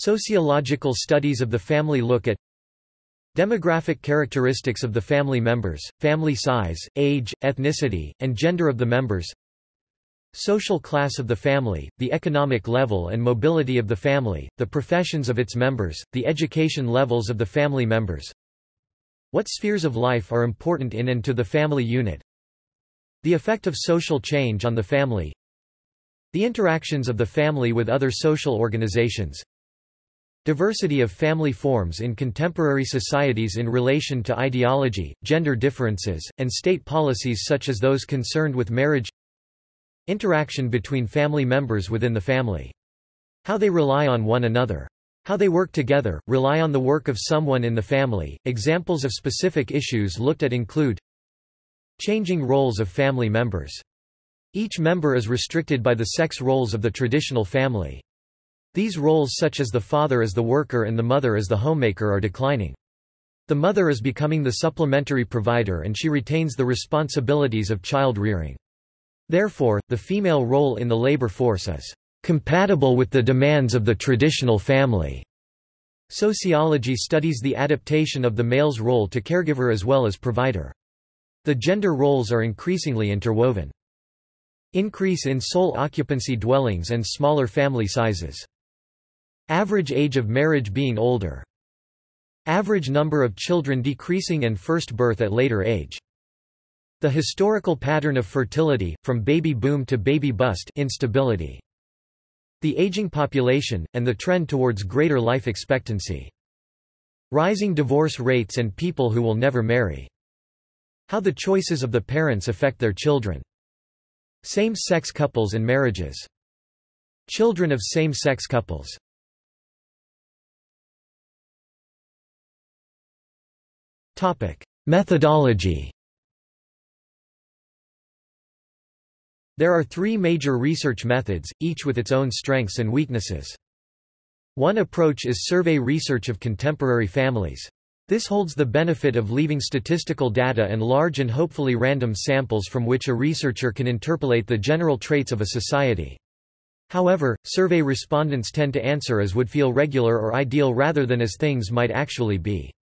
Sociological studies of the family look at Demographic characteristics of the family members, family size, age, ethnicity, and gender of the members Social class of the family, the economic level and mobility of the family, the professions of its members, the education levels of the family members What spheres of life are important in and to the family unit The effect of social change on the family The interactions of the family with other social organizations Diversity of family forms in contemporary societies in relation to ideology, gender differences, and state policies such as those concerned with marriage Interaction between family members within the family. How they rely on one another. How they work together, rely on the work of someone in the family. Examples of specific issues looked at include Changing roles of family members. Each member is restricted by the sex roles of the traditional family. These roles such as the father as the worker and the mother as the homemaker are declining. The mother is becoming the supplementary provider and she retains the responsibilities of child rearing. Therefore, the female role in the labor force is compatible with the demands of the traditional family. Sociology studies the adaptation of the male's role to caregiver as well as provider. The gender roles are increasingly interwoven. Increase in sole occupancy dwellings and smaller family sizes. Average age of marriage being older. Average number of children decreasing and first birth at later age. The historical pattern of fertility, from baby boom to baby bust instability. The aging population, and the trend towards greater life expectancy. Rising divorce rates and people who will never marry. How the choices of the parents affect their children. Same-sex couples and marriages. Children of same-sex couples. Methodology There are three major research methods, each with its own strengths and weaknesses. One approach is survey research of contemporary families. This holds the benefit of leaving statistical data and large and hopefully random samples from which a researcher can interpolate the general traits of a society. However, survey respondents tend to answer as would feel regular or ideal rather than as things might actually be.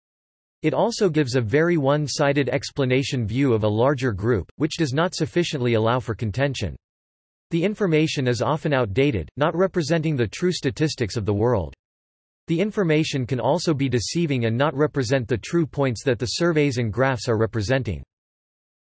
It also gives a very one-sided explanation view of a larger group, which does not sufficiently allow for contention. The information is often outdated, not representing the true statistics of the world. The information can also be deceiving and not represent the true points that the surveys and graphs are representing.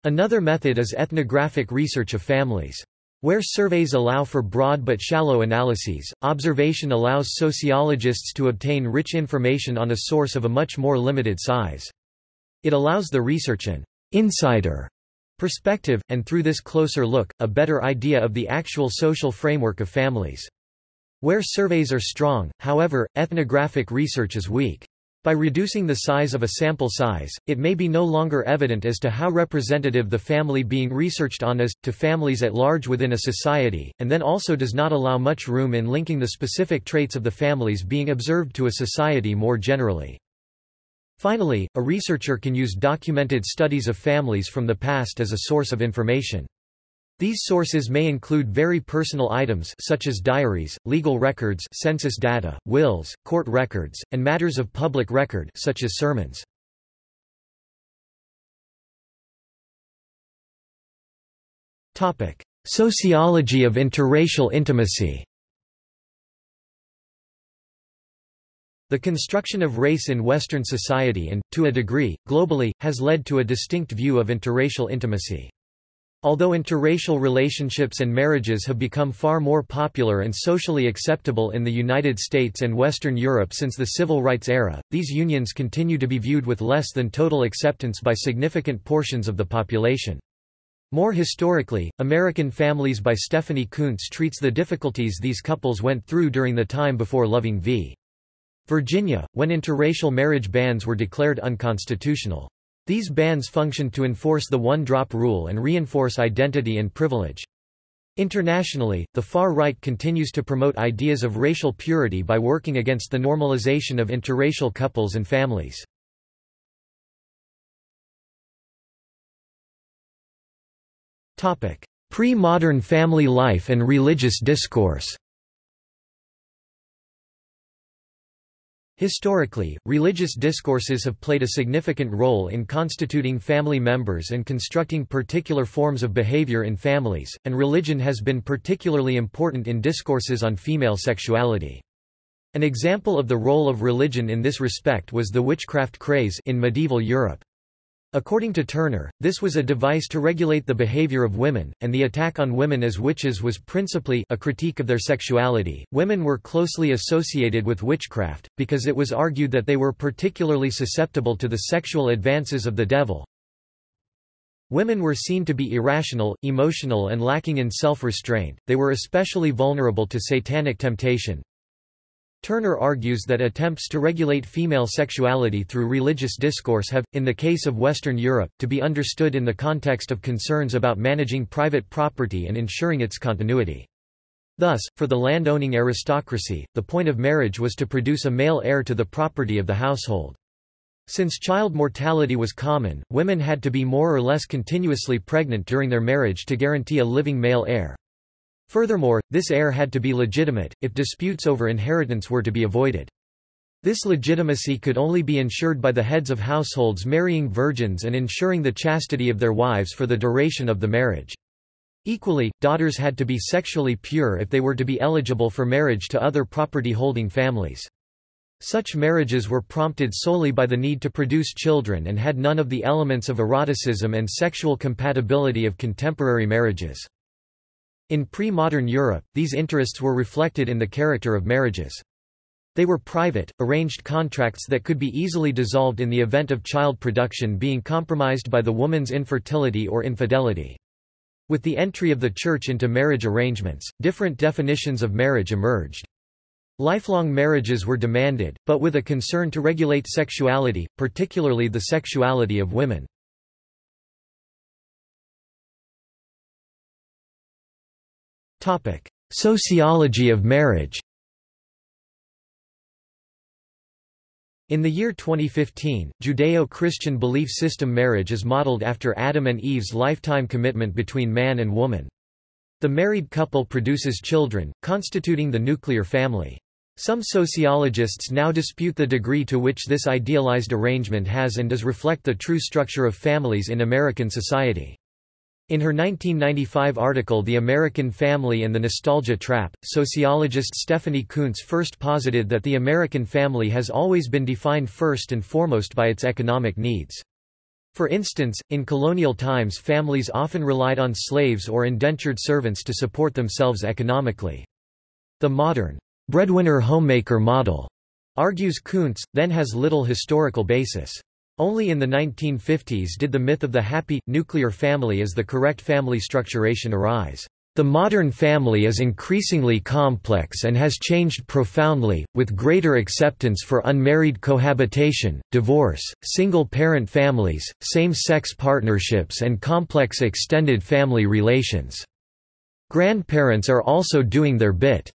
Another method is ethnographic research of families. Where surveys allow for broad but shallow analyses, observation allows sociologists to obtain rich information on a source of a much more limited size. It allows the research an insider perspective, and through this closer look, a better idea of the actual social framework of families. Where surveys are strong, however, ethnographic research is weak. By reducing the size of a sample size, it may be no longer evident as to how representative the family being researched on is, to families at large within a society, and then also does not allow much room in linking the specific traits of the families being observed to a society more generally. Finally, a researcher can use documented studies of families from the past as a source of information. These sources may include very personal items such as diaries, legal records census data, wills, court records, and matters of public record such as sermons. Sociology of interracial intimacy The construction of race in Western society and, to a degree, globally, has led to a distinct view of interracial intimacy. Although interracial relationships and marriages have become far more popular and socially acceptable in the United States and Western Europe since the Civil Rights era, these unions continue to be viewed with less than total acceptance by significant portions of the population. More historically, American Families by Stephanie Coontz treats the difficulties these couples went through during the time before Loving v. Virginia, when interracial marriage bans were declared unconstitutional. These bans functioned to enforce the one-drop rule and reinforce identity and privilege. Internationally, the far right continues to promote ideas of racial purity by working against the normalization of interracial couples and families. Pre-modern family life and religious discourse Historically, religious discourses have played a significant role in constituting family members and constructing particular forms of behavior in families, and religion has been particularly important in discourses on female sexuality. An example of the role of religion in this respect was the witchcraft craze in medieval Europe. According to Turner, this was a device to regulate the behavior of women, and the attack on women as witches was principally a critique of their sexuality. Women were closely associated with witchcraft, because it was argued that they were particularly susceptible to the sexual advances of the devil. Women were seen to be irrational, emotional, and lacking in self restraint, they were especially vulnerable to satanic temptation, Turner argues that attempts to regulate female sexuality through religious discourse have, in the case of Western Europe, to be understood in the context of concerns about managing private property and ensuring its continuity. Thus, for the land-owning aristocracy, the point of marriage was to produce a male heir to the property of the household. Since child mortality was common, women had to be more or less continuously pregnant during their marriage to guarantee a living male heir. Furthermore, this heir had to be legitimate, if disputes over inheritance were to be avoided. This legitimacy could only be ensured by the heads of households marrying virgins and ensuring the chastity of their wives for the duration of the marriage. Equally, daughters had to be sexually pure if they were to be eligible for marriage to other property-holding families. Such marriages were prompted solely by the need to produce children and had none of the elements of eroticism and sexual compatibility of contemporary marriages. In pre-modern Europe, these interests were reflected in the character of marriages. They were private, arranged contracts that could be easily dissolved in the event of child production being compromised by the woman's infertility or infidelity. With the entry of the Church into marriage arrangements, different definitions of marriage emerged. Lifelong marriages were demanded, but with a concern to regulate sexuality, particularly the sexuality of women. Sociology of marriage In the year 2015, Judeo-Christian belief system marriage is modeled after Adam and Eve's lifetime commitment between man and woman. The married couple produces children, constituting the nuclear family. Some sociologists now dispute the degree to which this idealized arrangement has and does reflect the true structure of families in American society. In her 1995 article The American Family and the Nostalgia Trap, sociologist Stephanie Coontz first posited that the American family has always been defined first and foremost by its economic needs. For instance, in colonial times families often relied on slaves or indentured servants to support themselves economically. The modern, breadwinner homemaker model, argues Coontz, then has little historical basis. Only in the 1950s did the myth of the happy, nuclear family as the correct family structuration arise. The modern family is increasingly complex and has changed profoundly, with greater acceptance for unmarried cohabitation, divorce, single-parent families, same-sex partnerships and complex extended family relations. Grandparents are also doing their bit.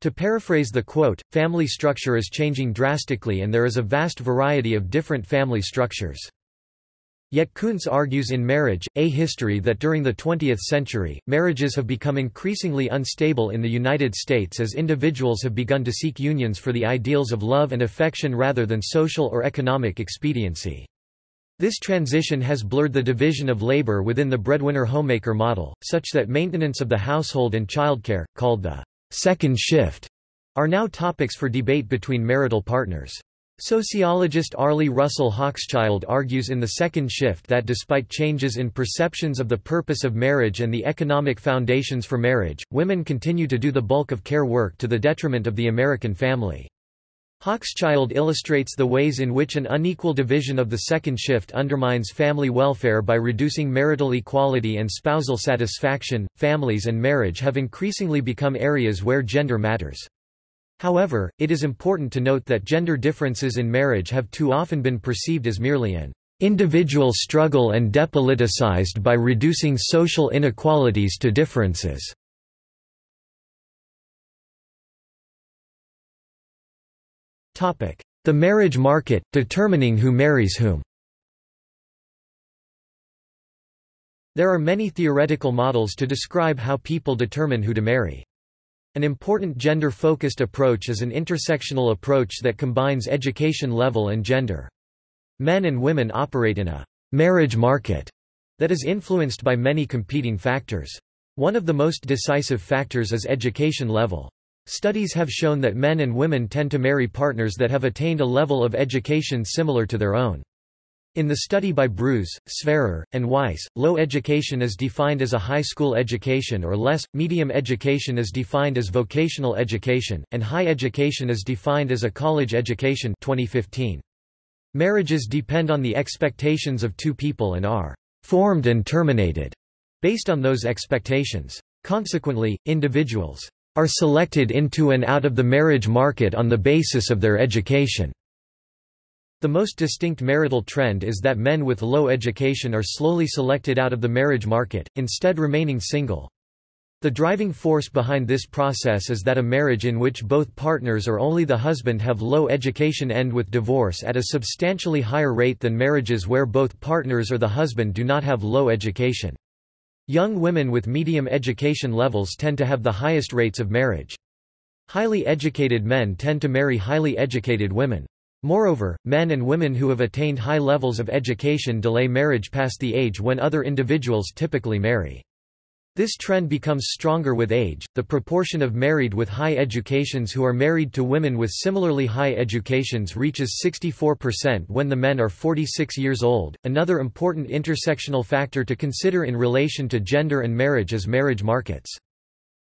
To paraphrase the quote, family structure is changing drastically and there is a vast variety of different family structures. Yet Coontz argues in Marriage, A History that during the 20th century, marriages have become increasingly unstable in the United States as individuals have begun to seek unions for the ideals of love and affection rather than social or economic expediency. This transition has blurred the division of labor within the breadwinner homemaker model, such that maintenance of the household and childcare, called the second shift, are now topics for debate between marital partners. Sociologist Arlie Russell Hochschild argues in The Second Shift that despite changes in perceptions of the purpose of marriage and the economic foundations for marriage, women continue to do the bulk of care work to the detriment of the American family. Hochschild illustrates the ways in which an unequal division of the second shift undermines family welfare by reducing marital equality and spousal satisfaction. Families and marriage have increasingly become areas where gender matters. However, it is important to note that gender differences in marriage have too often been perceived as merely an individual struggle and depoliticized by reducing social inequalities to differences. The marriage market, determining who marries whom There are many theoretical models to describe how people determine who to marry. An important gender-focused approach is an intersectional approach that combines education level and gender. Men and women operate in a marriage market that is influenced by many competing factors. One of the most decisive factors is education level. Studies have shown that men and women tend to marry partners that have attained a level of education similar to their own. In the study by Bruce, Sverrer, and Weiss, low education is defined as a high school education or less, medium education is defined as vocational education, and high education is defined as a college education 2015. Marriages depend on the expectations of two people and are formed and terminated based on those expectations. Consequently, individuals are selected into and out of the marriage market on the basis of their education. The most distinct marital trend is that men with low education are slowly selected out of the marriage market, instead remaining single. The driving force behind this process is that a marriage in which both partners or only the husband have low education end with divorce at a substantially higher rate than marriages where both partners or the husband do not have low education. Young women with medium education levels tend to have the highest rates of marriage. Highly educated men tend to marry highly educated women. Moreover, men and women who have attained high levels of education delay marriage past the age when other individuals typically marry. This trend becomes stronger with age. The proportion of married with high educations who are married to women with similarly high educations reaches 64% when the men are 46 years old. Another important intersectional factor to consider in relation to gender and marriage is marriage markets.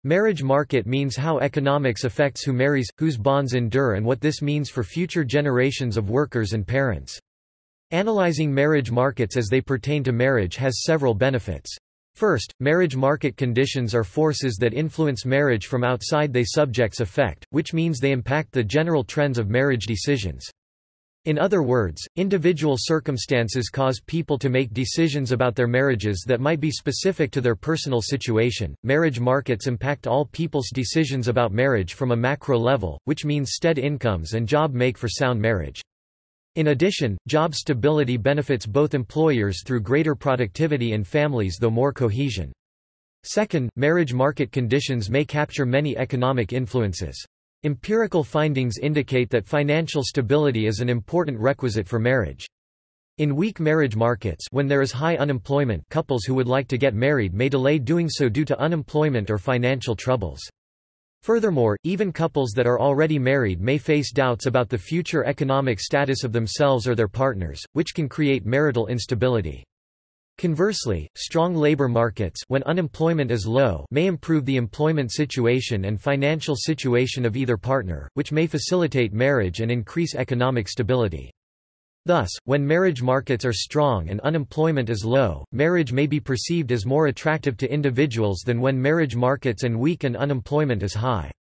Marriage market means how economics affects who marries, whose bonds endure and what this means for future generations of workers and parents. Analyzing marriage markets as they pertain to marriage has several benefits. First, marriage market conditions are forces that influence marriage from outside they subjects effect, which means they impact the general trends of marriage decisions. In other words, individual circumstances cause people to make decisions about their marriages that might be specific to their personal situation. Marriage markets impact all people's decisions about marriage from a macro level, which means stead incomes and job make for sound marriage. In addition, job stability benefits both employers through greater productivity and families though more cohesion. Second, marriage market conditions may capture many economic influences. Empirical findings indicate that financial stability is an important requisite for marriage. In weak marriage markets when there is high unemployment couples who would like to get married may delay doing so due to unemployment or financial troubles. Furthermore, even couples that are already married may face doubts about the future economic status of themselves or their partners, which can create marital instability. Conversely, strong labor markets when unemployment is low may improve the employment situation and financial situation of either partner, which may facilitate marriage and increase economic stability. Thus, when marriage markets are strong and unemployment is low, marriage may be perceived as more attractive to individuals than when marriage markets and weak and unemployment is high.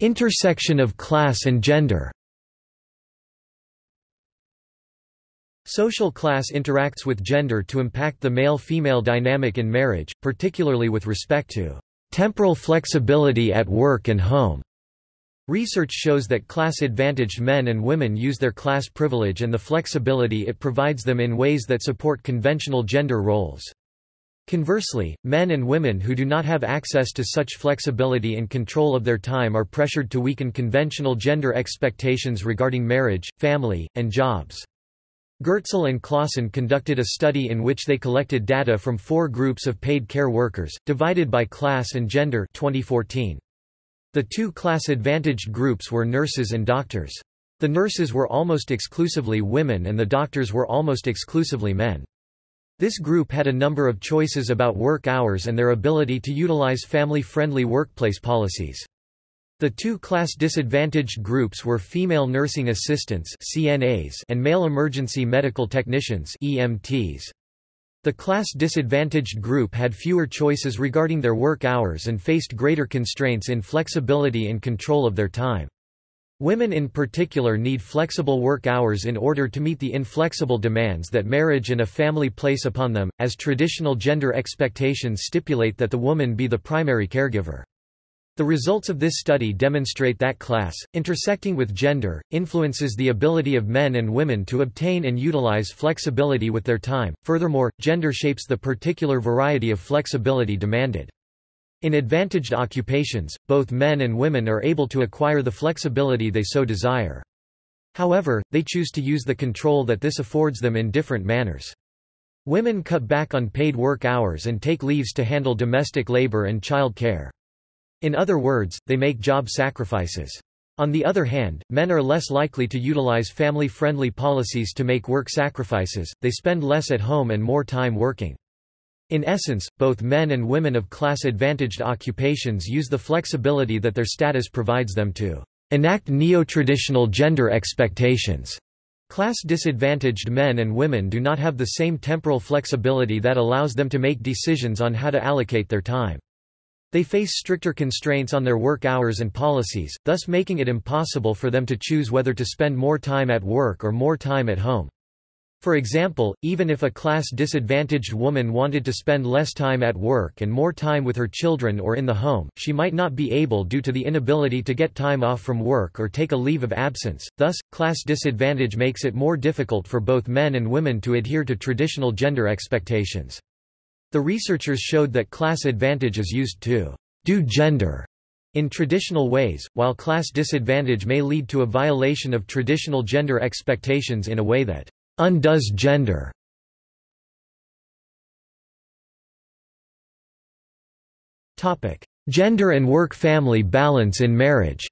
Intersection of class and gender Social class interacts with gender to impact the male-female dynamic in marriage, particularly with respect to temporal flexibility at work and home. Research shows that class-advantaged men and women use their class privilege and the flexibility it provides them in ways that support conventional gender roles. Conversely, men and women who do not have access to such flexibility and control of their time are pressured to weaken conventional gender expectations regarding marriage, family, and jobs. Gerstel and Clawson conducted a study in which they collected data from four groups of paid care workers, divided by class and gender 2014. The two class-advantaged groups were nurses and doctors. The nurses were almost exclusively women and the doctors were almost exclusively men. This group had a number of choices about work hours and their ability to utilize family-friendly workplace policies. The two class disadvantaged groups were female nursing assistants CNAs and male emergency medical technicians EMTs. The class disadvantaged group had fewer choices regarding their work hours and faced greater constraints in flexibility and control of their time. Women in particular need flexible work hours in order to meet the inflexible demands that marriage and a family place upon them, as traditional gender expectations stipulate that the woman be the primary caregiver. The results of this study demonstrate that class, intersecting with gender, influences the ability of men and women to obtain and utilize flexibility with their time. Furthermore, gender shapes the particular variety of flexibility demanded. In advantaged occupations, both men and women are able to acquire the flexibility they so desire. However, they choose to use the control that this affords them in different manners. Women cut back on paid work hours and take leaves to handle domestic labor and child care. In other words, they make job sacrifices. On the other hand, men are less likely to utilize family-friendly policies to make work sacrifices, they spend less at home and more time working. In essence, both men and women of class-advantaged occupations use the flexibility that their status provides them to enact neo-traditional gender expectations. Class-disadvantaged men and women do not have the same temporal flexibility that allows them to make decisions on how to allocate their time. They face stricter constraints on their work hours and policies, thus making it impossible for them to choose whether to spend more time at work or more time at home. For example, even if a class-disadvantaged woman wanted to spend less time at work and more time with her children or in the home, she might not be able due to the inability to get time off from work or take a leave of absence. Thus, class disadvantage makes it more difficult for both men and women to adhere to traditional gender expectations. The researchers showed that class advantage is used to do gender in traditional ways, while class disadvantage may lead to a violation of traditional gender expectations in a way that undoes gender. Gender and work-family balance in marriage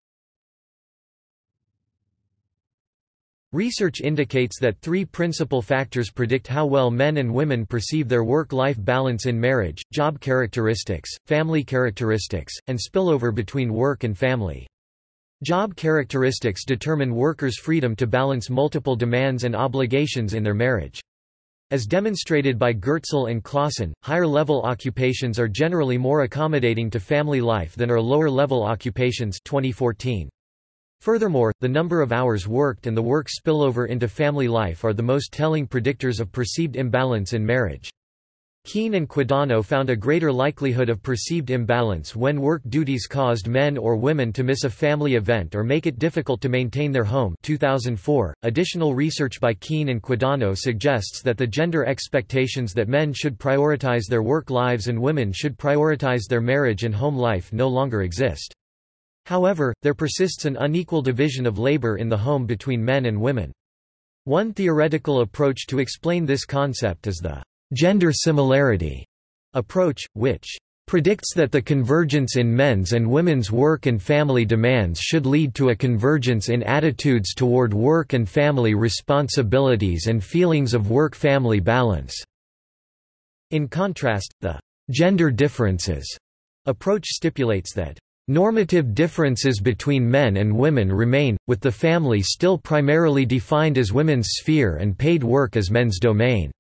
Research indicates that three principal factors predict how well men and women perceive their work-life balance in marriage, job characteristics, family characteristics, and spillover between work and family. Job characteristics determine workers' freedom to balance multiple demands and obligations in their marriage. As demonstrated by Gerstel and Clawson, higher-level occupations are generally more accommodating to family life than are lower-level occupations 2014. Furthermore, the number of hours worked and the work spillover into family life are the most telling predictors of perceived imbalance in marriage. Keene and Quadagno found a greater likelihood of perceived imbalance when work duties caused men or women to miss a family event or make it difficult to maintain their home 2004. .Additional research by Keene and Quadagno suggests that the gender expectations that men should prioritize their work lives and women should prioritize their marriage and home life no longer exist. However, there persists an unequal division of labor in the home between men and women. One theoretical approach to explain this concept is the gender similarity approach, which predicts that the convergence in men's and women's work and family demands should lead to a convergence in attitudes toward work and family responsibilities and feelings of work-family balance. In contrast, the gender differences approach stipulates that Normative differences between men and women remain, with the family still primarily defined as women's sphere and paid work as men's domain.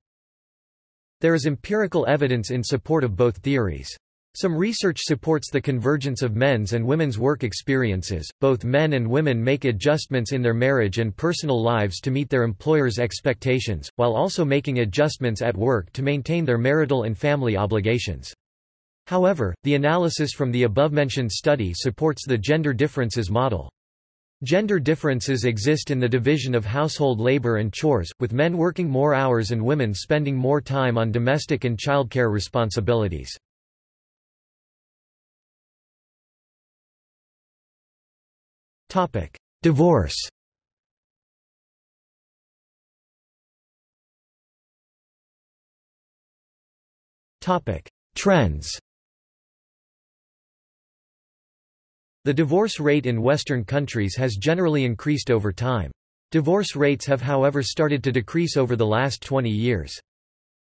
There is empirical evidence in support of both theories. Some research supports the convergence of men's and women's work experiences. Both men and women make adjustments in their marriage and personal lives to meet their employer's expectations, while also making adjustments at work to maintain their marital and family obligations. However, the analysis from the above-mentioned study supports the gender differences model. Gender differences exist in the division of household labor and chores, with men working more hours and women spending more time on domestic and childcare responsibilities. Divorce Trends The divorce rate in Western countries has generally increased over time. Divorce rates have however started to decrease over the last 20 years.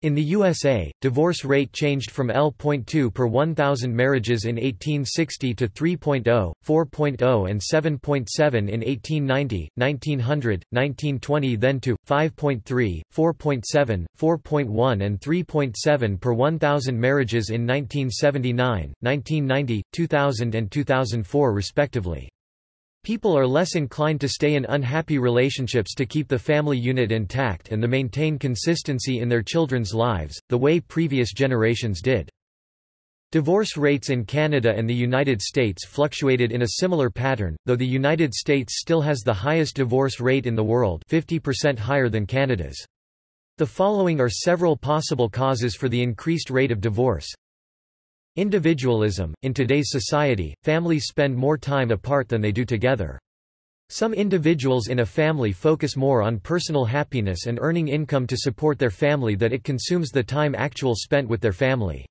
In the USA, divorce rate changed from L.2 per 1,000 marriages in 1860 to 3.0, 4.0 and 7.7 in 1890, 1900, 1920 then to 5.3, 4.7, 4.1 and 3.7 per 1,000 marriages in 1979, 1990, 2000 and 2004 respectively. People are less inclined to stay in unhappy relationships to keep the family unit intact and to maintain consistency in their children's lives, the way previous generations did. Divorce rates in Canada and the United States fluctuated in a similar pattern, though the United States still has the highest divorce rate in the world 50% higher than Canada's. The following are several possible causes for the increased rate of divorce. Individualism – In today's society, families spend more time apart than they do together. Some individuals in a family focus more on personal happiness and earning income to support their family that it consumes the time actual spent with their family.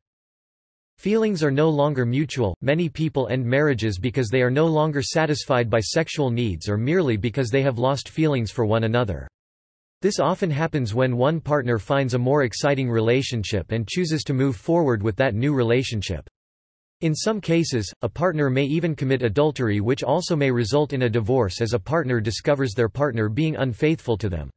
Feelings are no longer mutual, many people end marriages because they are no longer satisfied by sexual needs or merely because they have lost feelings for one another. This often happens when one partner finds a more exciting relationship and chooses to move forward with that new relationship. In some cases, a partner may even commit adultery which also may result in a divorce as a partner discovers their partner being unfaithful to them.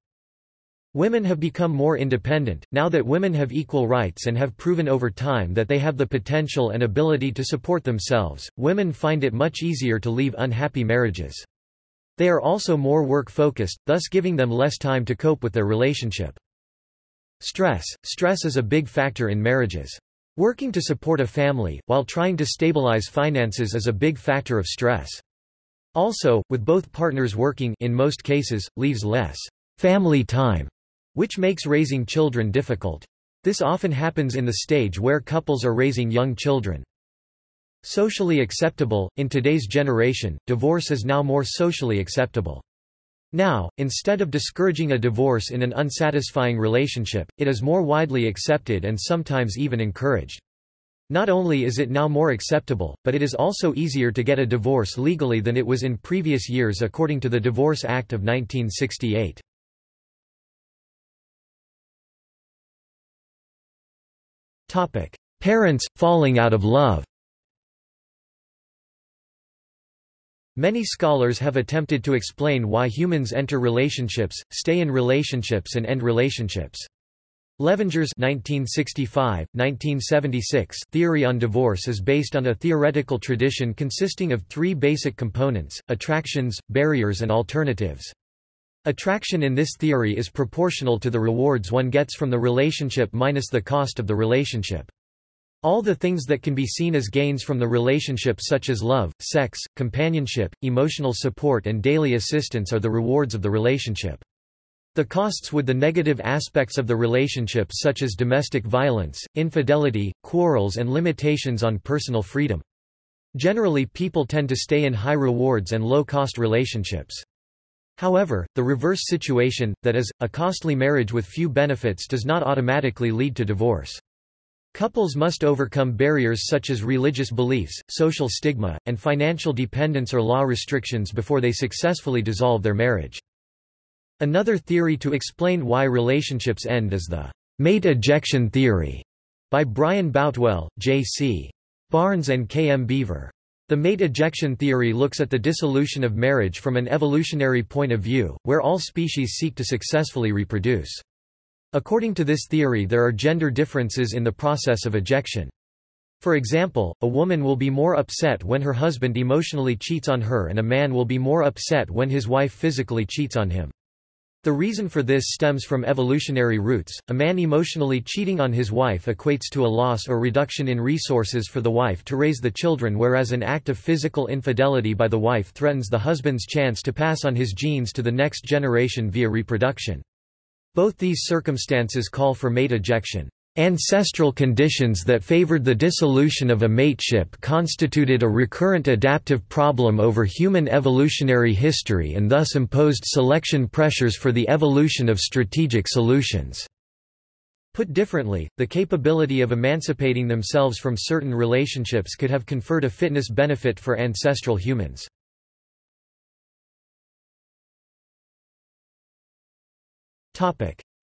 Women have become more independent, now that women have equal rights and have proven over time that they have the potential and ability to support themselves, women find it much easier to leave unhappy marriages. They are also more work-focused, thus giving them less time to cope with their relationship. Stress Stress is a big factor in marriages. Working to support a family, while trying to stabilize finances is a big factor of stress. Also, with both partners working in most cases, leaves less family time which makes raising children difficult. This often happens in the stage where couples are raising young children. Socially acceptable – In today's generation, divorce is now more socially acceptable. Now, instead of discouraging a divorce in an unsatisfying relationship, it is more widely accepted and sometimes even encouraged. Not only is it now more acceptable, but it is also easier to get a divorce legally than it was in previous years according to the Divorce Act of 1968. Topic: Parents falling out of love. Many scholars have attempted to explain why humans enter relationships, stay in relationships and end relationships. Levinger's 1965, 1976 theory on divorce is based on a theoretical tradition consisting of three basic components, attractions, barriers and alternatives. Attraction in this theory is proportional to the rewards one gets from the relationship minus the cost of the relationship. All the things that can be seen as gains from the relationship such as love, sex, companionship, emotional support and daily assistance are the rewards of the relationship. The costs would the negative aspects of the relationship such as domestic violence, infidelity, quarrels and limitations on personal freedom. Generally people tend to stay in high rewards and low-cost relationships. However, the reverse situation, that is, a costly marriage with few benefits does not automatically lead to divorce. Couples must overcome barriers such as religious beliefs, social stigma, and financial dependence or law restrictions before they successfully dissolve their marriage. Another theory to explain why relationships end is the mate ejection theory by Brian Boutwell, J.C. Barnes and K. M. Beaver. The mate ejection theory looks at the dissolution of marriage from an evolutionary point of view, where all species seek to successfully reproduce. According to this theory there are gender differences in the process of ejection. For example, a woman will be more upset when her husband emotionally cheats on her and a man will be more upset when his wife physically cheats on him. The reason for this stems from evolutionary roots. A man emotionally cheating on his wife equates to a loss or reduction in resources for the wife to raise the children, whereas an act of physical infidelity by the wife threatens the husband's chance to pass on his genes to the next generation via reproduction. Both these circumstances call for mate ejection. Ancestral conditions that favored the dissolution of a mateship constituted a recurrent adaptive problem over human evolutionary history and thus imposed selection pressures for the evolution of strategic solutions. Put differently, the capability of emancipating themselves from certain relationships could have conferred a fitness benefit for ancestral humans.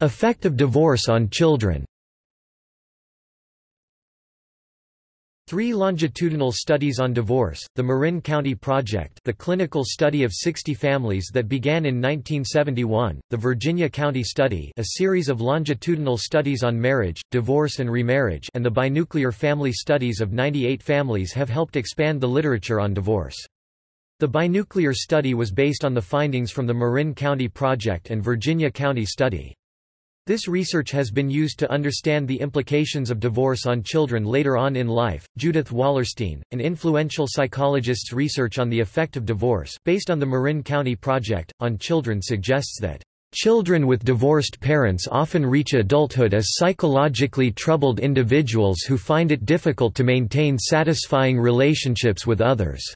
Effect of divorce on children Three longitudinal studies on divorce, the Marin County Project the clinical study of 60 families that began in 1971, the Virginia County Study a series of longitudinal studies on marriage, divorce and remarriage and the Binuclear Family Studies of 98 families have helped expand the literature on divorce. The Binuclear Study was based on the findings from the Marin County Project and Virginia County Study. This research has been used to understand the implications of divorce on children later on in life. Judith Wallerstein, an influential psychologist's research on the effect of divorce, based on the Marin County Project, on children suggests that Children with divorced parents often reach adulthood as psychologically troubled individuals who find it difficult to maintain satisfying relationships with others.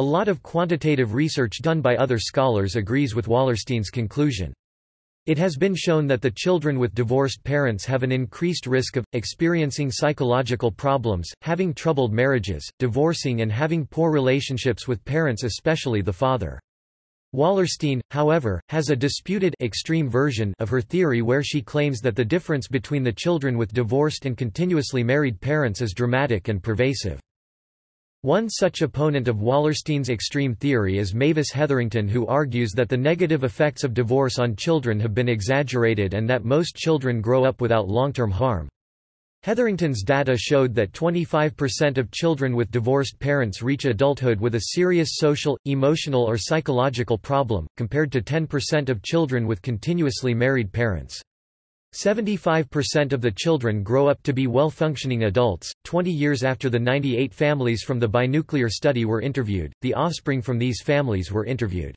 A lot of quantitative research done by other scholars agrees with Wallerstein's conclusion. It has been shown that the children with divorced parents have an increased risk of, experiencing psychological problems, having troubled marriages, divorcing and having poor relationships with parents especially the father. Wallerstein, however, has a disputed extreme version of her theory where she claims that the difference between the children with divorced and continuously married parents is dramatic and pervasive. One such opponent of Wallerstein's extreme theory is Mavis Hetherington who argues that the negative effects of divorce on children have been exaggerated and that most children grow up without long-term harm. Hetherington's data showed that 25% of children with divorced parents reach adulthood with a serious social, emotional or psychological problem, compared to 10% of children with continuously married parents. 75% of the children grow up to be well-functioning adults. 20 years after the 98 families from the binuclear study were interviewed, the offspring from these families were interviewed.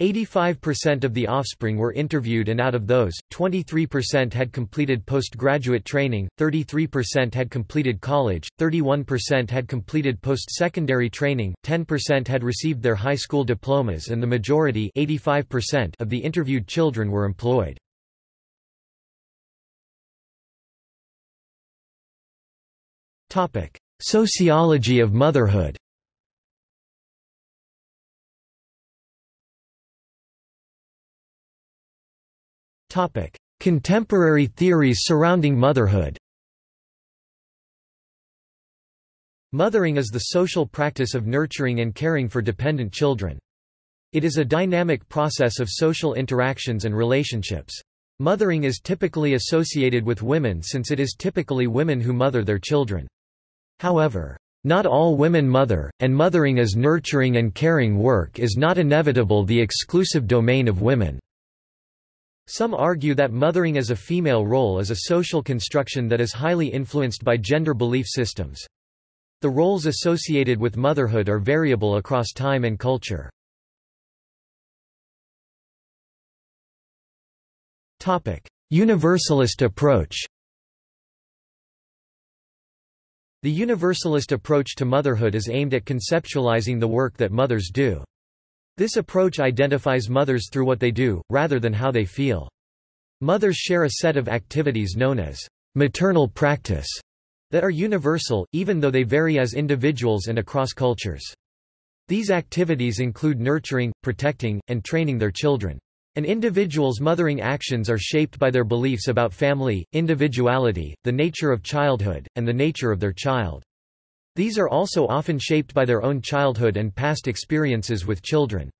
85% of the offspring were interviewed and out of those, 23% had completed postgraduate training, 33% had completed college, 31% had completed post-secondary training, 10% had received their high school diplomas and the majority 85 of the interviewed children were employed. Sociology of motherhood Contemporary theories surrounding motherhood Mothering is the social practice of nurturing and caring for dependent children. It is a dynamic process of social interactions and relationships. Mothering is typically associated with women since it is typically women who mother their children. However, not all women mother, and mothering as nurturing and caring work is not inevitable the exclusive domain of women. Some argue that mothering as a female role is a social construction that is highly influenced by gender belief systems. The roles associated with motherhood are variable across time and culture. Universalist approach The universalist approach to motherhood is aimed at conceptualizing the work that mothers do. This approach identifies mothers through what they do, rather than how they feel. Mothers share a set of activities known as maternal practice that are universal, even though they vary as individuals and across cultures. These activities include nurturing, protecting, and training their children. An individual's mothering actions are shaped by their beliefs about family, individuality, the nature of childhood, and the nature of their child. These are also often shaped by their own childhood and past experiences with children.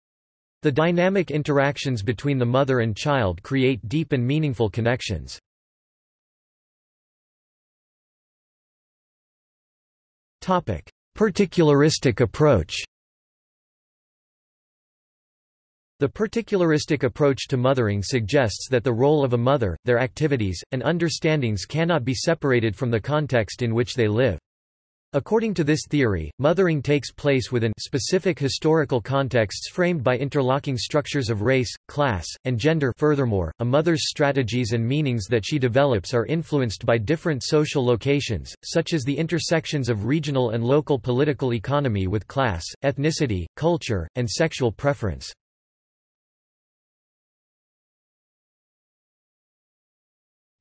The dynamic interactions between the mother and child create deep and meaningful connections. Particularistic approach The particularistic approach to mothering suggests that the role of a mother, their activities, and understandings cannot be separated from the context in which they live. According to this theory, mothering takes place within specific historical contexts framed by interlocking structures of race, class, and gender furthermore, a mother's strategies and meanings that she develops are influenced by different social locations, such as the intersections of regional and local political economy with class, ethnicity, culture, and sexual preference.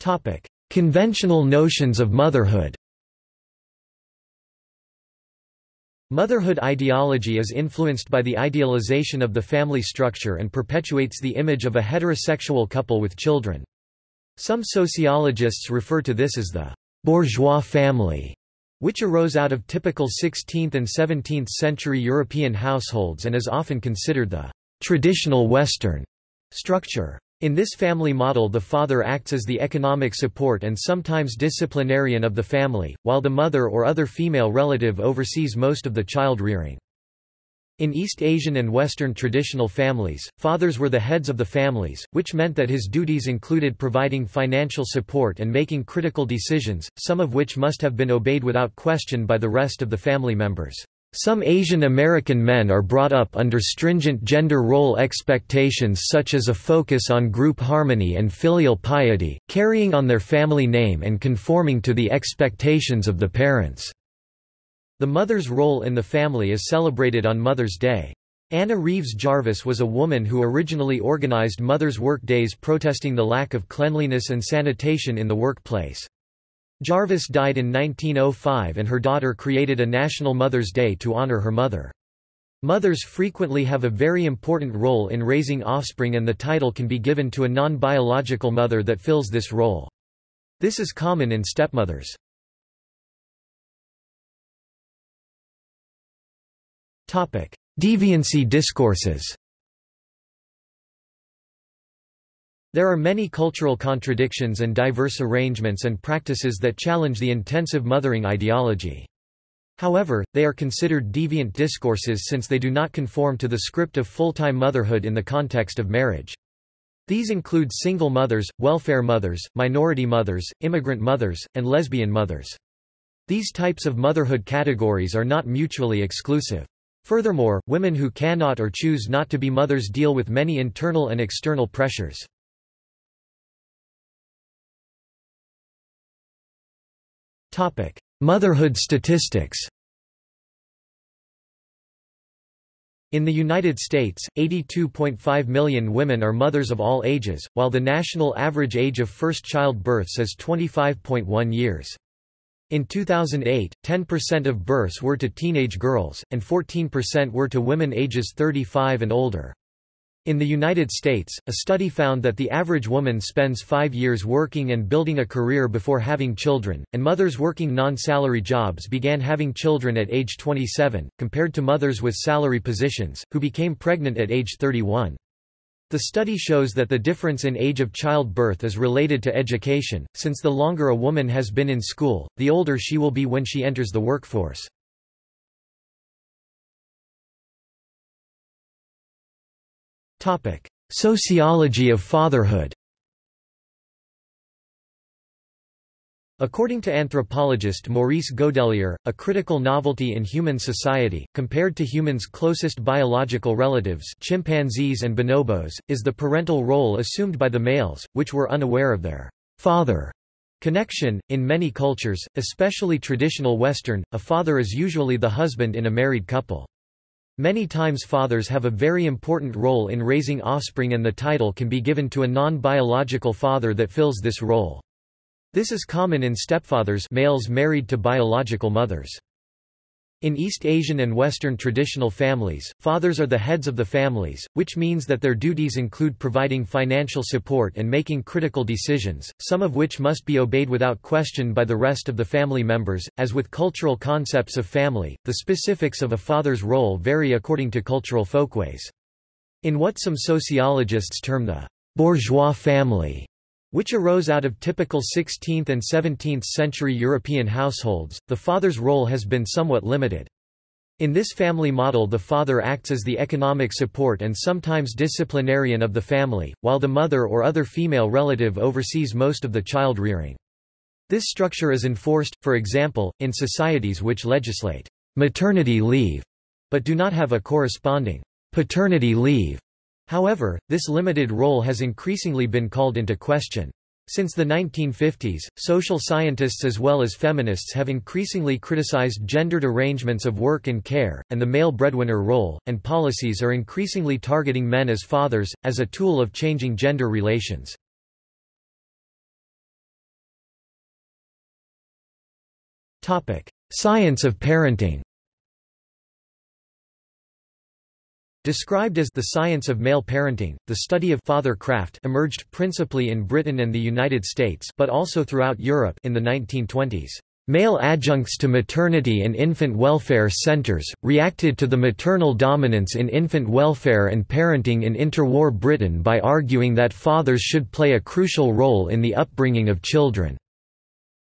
Topic: Conventional notions of motherhood. Motherhood ideology is influenced by the idealization of the family structure and perpetuates the image of a heterosexual couple with children. Some sociologists refer to this as the bourgeois family, which arose out of typical 16th and 17th century European households and is often considered the traditional Western structure. In this family model the father acts as the economic support and sometimes disciplinarian of the family, while the mother or other female relative oversees most of the child rearing. In East Asian and Western traditional families, fathers were the heads of the families, which meant that his duties included providing financial support and making critical decisions, some of which must have been obeyed without question by the rest of the family members. Some Asian American men are brought up under stringent gender role expectations such as a focus on group harmony and filial piety, carrying on their family name and conforming to the expectations of the parents. The mother's role in the family is celebrated on Mother's Day. Anna Reeves Jarvis was a woman who originally organized mothers' work days protesting the lack of cleanliness and sanitation in the workplace. Jarvis died in 1905 and her daughter created a National Mother's Day to honor her mother. Mothers frequently have a very important role in raising offspring and the title can be given to a non-biological mother that fills this role. This is common in stepmothers. Deviancy discourses There are many cultural contradictions and diverse arrangements and practices that challenge the intensive mothering ideology. However, they are considered deviant discourses since they do not conform to the script of full-time motherhood in the context of marriage. These include single mothers, welfare mothers, minority mothers, immigrant mothers, and lesbian mothers. These types of motherhood categories are not mutually exclusive. Furthermore, women who cannot or choose not to be mothers deal with many internal and external pressures. Motherhood statistics In the United States, 82.5 million women are mothers of all ages, while the national average age of first child births is 25.1 years. In 2008, 10% of births were to teenage girls, and 14% were to women ages 35 and older. In the United States, a study found that the average woman spends five years working and building a career before having children, and mothers working non-salary jobs began having children at age 27, compared to mothers with salary positions, who became pregnant at age 31. The study shows that the difference in age of childbirth is related to education, since the longer a woman has been in school, the older she will be when she enters the workforce. Sociology of fatherhood According to anthropologist Maurice Godelier, a critical novelty in human society, compared to humans' closest biological relatives chimpanzees and bonobos, is the parental role assumed by the males, which were unaware of their father connection. In many cultures, especially traditional Western, a father is usually the husband in a married couple. Many times fathers have a very important role in raising offspring and the title can be given to a non-biological father that fills this role. This is common in stepfathers males married to biological mothers. In East Asian and Western traditional families, fathers are the heads of the families, which means that their duties include providing financial support and making critical decisions, some of which must be obeyed without question by the rest of the family members. As with cultural concepts of family, the specifics of a father's role vary according to cultural folkways. In what some sociologists term the bourgeois family, which arose out of typical 16th and 17th century European households, the father's role has been somewhat limited. In this family model the father acts as the economic support and sometimes disciplinarian of the family, while the mother or other female relative oversees most of the child rearing. This structure is enforced, for example, in societies which legislate maternity leave, but do not have a corresponding paternity leave. However, this limited role has increasingly been called into question. Since the 1950s, social scientists as well as feminists have increasingly criticized gendered arrangements of work and care, and the male breadwinner role, and policies are increasingly targeting men as fathers, as a tool of changing gender relations. Science of parenting Described as the science of male parenting, the study of father craft emerged principally in Britain and the United States but also throughout Europe in the 1920s. Male adjuncts to maternity and infant welfare centres, reacted to the maternal dominance in infant welfare and parenting in interwar Britain by arguing that fathers should play a crucial role in the upbringing of children.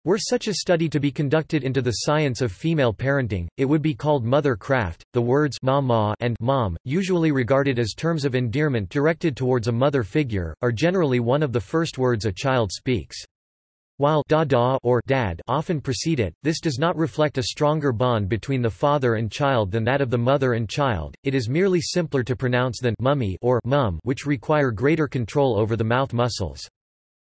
Were such a study to be conducted into the science of female parenting, it would be called mother craft. The words ma and mom, usually regarded as terms of endearment directed towards a mother figure, are generally one of the first words a child speaks. While da da or dad often precede it, this does not reflect a stronger bond between the father and child than that of the mother and child. It is merely simpler to pronounce than mummy or mum, which require greater control over the mouth muscles.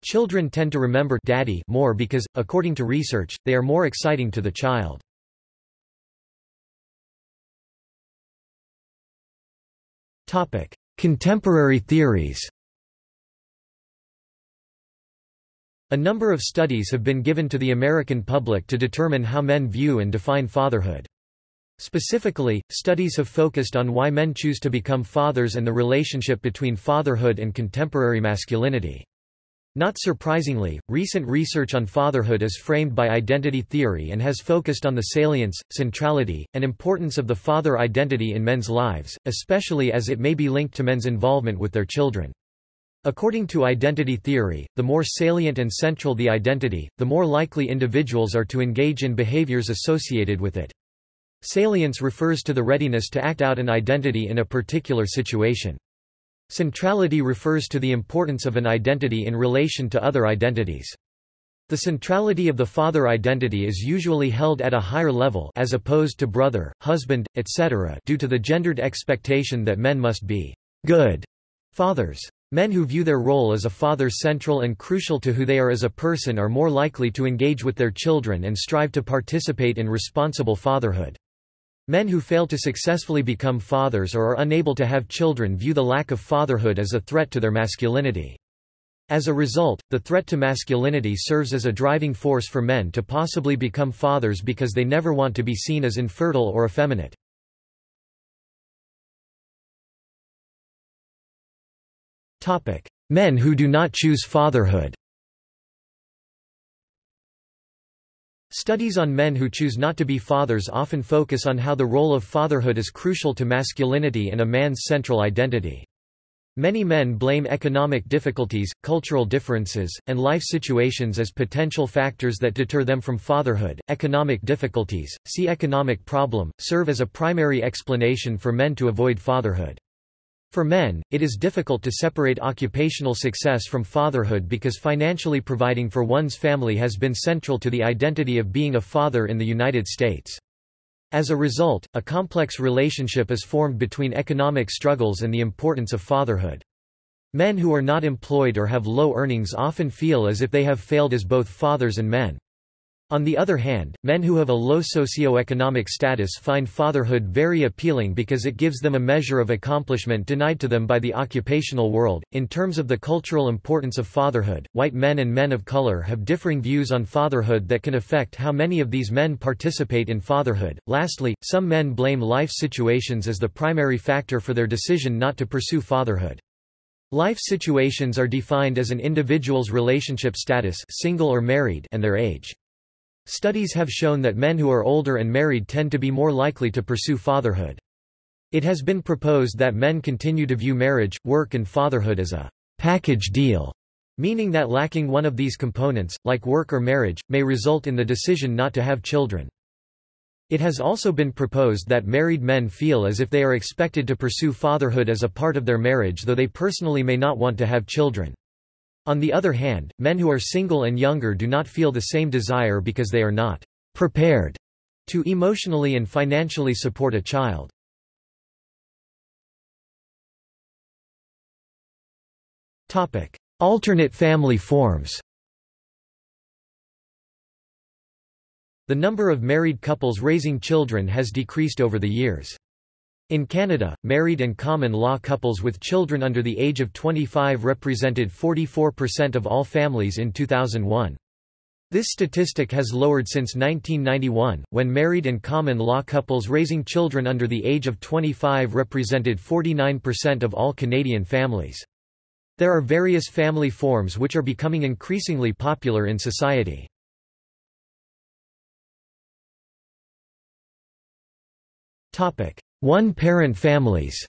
Children tend to remember daddy more because, according to research, they are more exciting to the child. Contemporary theories A number of studies have been given to the American public to determine how men view and define fatherhood. Specifically, studies have focused on why men choose to become fathers and the relationship between fatherhood and contemporary masculinity. Not surprisingly, recent research on fatherhood is framed by identity theory and has focused on the salience, centrality, and importance of the father identity in men's lives, especially as it may be linked to men's involvement with their children. According to identity theory, the more salient and central the identity, the more likely individuals are to engage in behaviors associated with it. Salience refers to the readiness to act out an identity in a particular situation. Centrality refers to the importance of an identity in relation to other identities. The centrality of the father identity is usually held at a higher level as opposed to brother, husband, etc. due to the gendered expectation that men must be good fathers. Men who view their role as a father central and crucial to who they are as a person are more likely to engage with their children and strive to participate in responsible fatherhood. Men who fail to successfully become fathers or are unable to have children view the lack of fatherhood as a threat to their masculinity. As a result, the threat to masculinity serves as a driving force for men to possibly become fathers because they never want to be seen as infertile or effeminate. Men who do not choose fatherhood Studies on men who choose not to be fathers often focus on how the role of fatherhood is crucial to masculinity and a man's central identity. Many men blame economic difficulties, cultural differences, and life situations as potential factors that deter them from fatherhood. Economic difficulties, see economic problem, serve as a primary explanation for men to avoid fatherhood. For men, it is difficult to separate occupational success from fatherhood because financially providing for one's family has been central to the identity of being a father in the United States. As a result, a complex relationship is formed between economic struggles and the importance of fatherhood. Men who are not employed or have low earnings often feel as if they have failed as both fathers and men. On the other hand, men who have a low socio-economic status find fatherhood very appealing because it gives them a measure of accomplishment denied to them by the occupational world. In terms of the cultural importance of fatherhood, white men and men of color have differing views on fatherhood that can affect how many of these men participate in fatherhood. Lastly, some men blame life situations as the primary factor for their decision not to pursue fatherhood. Life situations are defined as an individual's relationship status single or married and their age. Studies have shown that men who are older and married tend to be more likely to pursue fatherhood. It has been proposed that men continue to view marriage, work and fatherhood as a package deal, meaning that lacking one of these components, like work or marriage, may result in the decision not to have children. It has also been proposed that married men feel as if they are expected to pursue fatherhood as a part of their marriage though they personally may not want to have children. On the other hand, men who are single and younger do not feel the same desire because they are not prepared to emotionally and financially support a child. Topic: Alternate family forms The number of married couples raising children has decreased over the years. In Canada, married and common law couples with children under the age of 25 represented 44% of all families in 2001. This statistic has lowered since 1991, when married and common law couples raising children under the age of 25 represented 49% of all Canadian families. There are various family forms which are becoming increasingly popular in society. One-parent families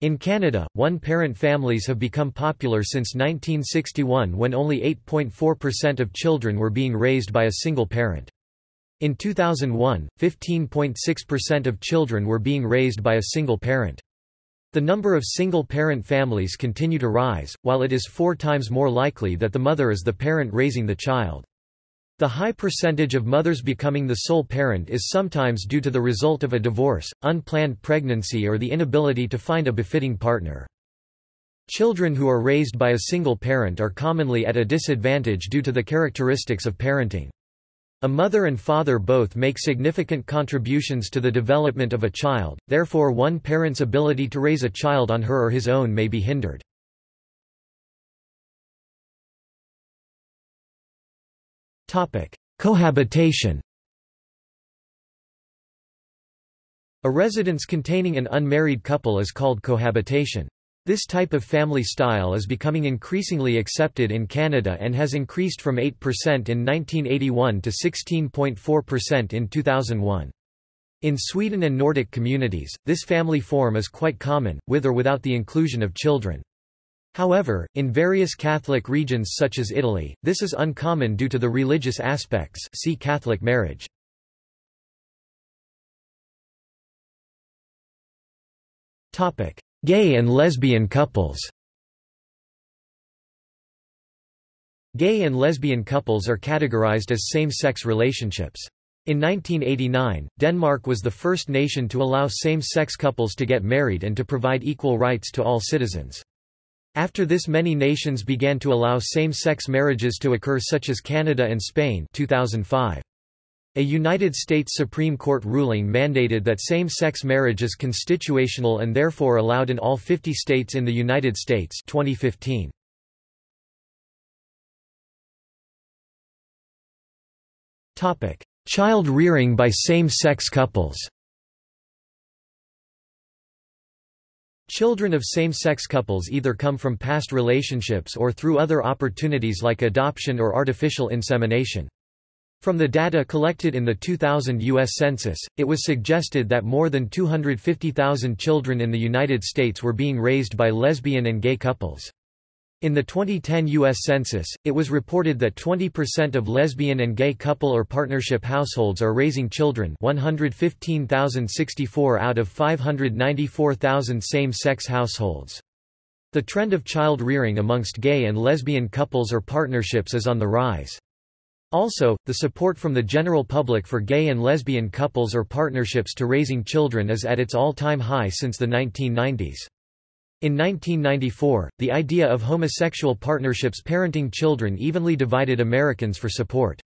In Canada, one-parent families have become popular since 1961 when only 8.4% of children were being raised by a single parent. In 2001, 15.6% of children were being raised by a single parent. The number of single-parent families continue to rise, while it is four times more likely that the mother is the parent raising the child. The high percentage of mothers becoming the sole parent is sometimes due to the result of a divorce, unplanned pregnancy or the inability to find a befitting partner. Children who are raised by a single parent are commonly at a disadvantage due to the characteristics of parenting. A mother and father both make significant contributions to the development of a child, therefore one parent's ability to raise a child on her or his own may be hindered. Cohabitation A residence containing an unmarried couple is called cohabitation. This type of family style is becoming increasingly accepted in Canada and has increased from 8% in 1981 to 16.4% in 2001. In Sweden and Nordic communities, this family form is quite common, with or without the inclusion of children. However, in various Catholic regions such as Italy, this is uncommon due to the religious aspects see Catholic marriage. Gay and lesbian couples Gay and lesbian couples are categorized as same-sex relationships. In 1989, Denmark was the first nation to allow same-sex couples to get married and to provide equal rights to all citizens. After this many nations began to allow same-sex marriages to occur such as Canada and Spain 2005. A United States Supreme Court ruling mandated that same-sex marriage is constitutional and therefore allowed in all 50 states in the United States 2015. Child rearing by same-sex couples Children of same-sex couples either come from past relationships or through other opportunities like adoption or artificial insemination. From the data collected in the 2000 U.S. Census, it was suggested that more than 250,000 children in the United States were being raised by lesbian and gay couples. In the 2010 U.S. Census, it was reported that 20% of lesbian and gay couple or partnership households are raising children 115,064 out of 594,000 same-sex households. The trend of child rearing amongst gay and lesbian couples or partnerships is on the rise. Also, the support from the general public for gay and lesbian couples or partnerships to raising children is at its all-time high since the 1990s. In 1994, the idea of homosexual partnerships parenting children evenly divided Americans for support.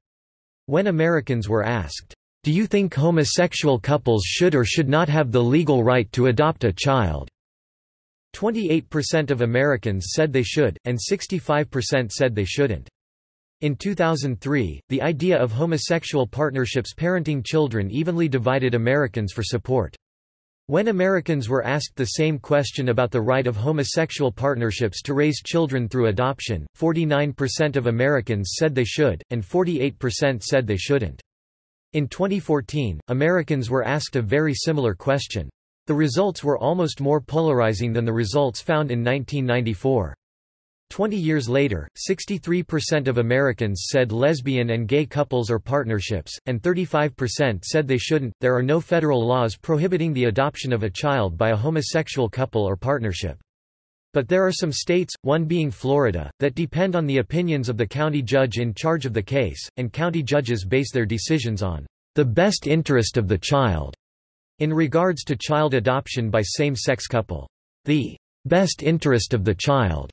When Americans were asked, "'Do you think homosexual couples should or should not have the legal right to adopt a child?' 28% of Americans said they should, and 65% said they shouldn't. In 2003, the idea of homosexual partnerships parenting children evenly divided Americans for support. When Americans were asked the same question about the right of homosexual partnerships to raise children through adoption, 49% of Americans said they should, and 48% said they shouldn't. In 2014, Americans were asked a very similar question. The results were almost more polarizing than the results found in 1994. Twenty years later, 63% of Americans said lesbian and gay couples or partnerships, and 35% said they shouldn't. There are no federal laws prohibiting the adoption of a child by a homosexual couple or partnership. But there are some states, one being Florida, that depend on the opinions of the county judge in charge of the case, and county judges base their decisions on the best interest of the child in regards to child adoption by same-sex couple. The best interest of the child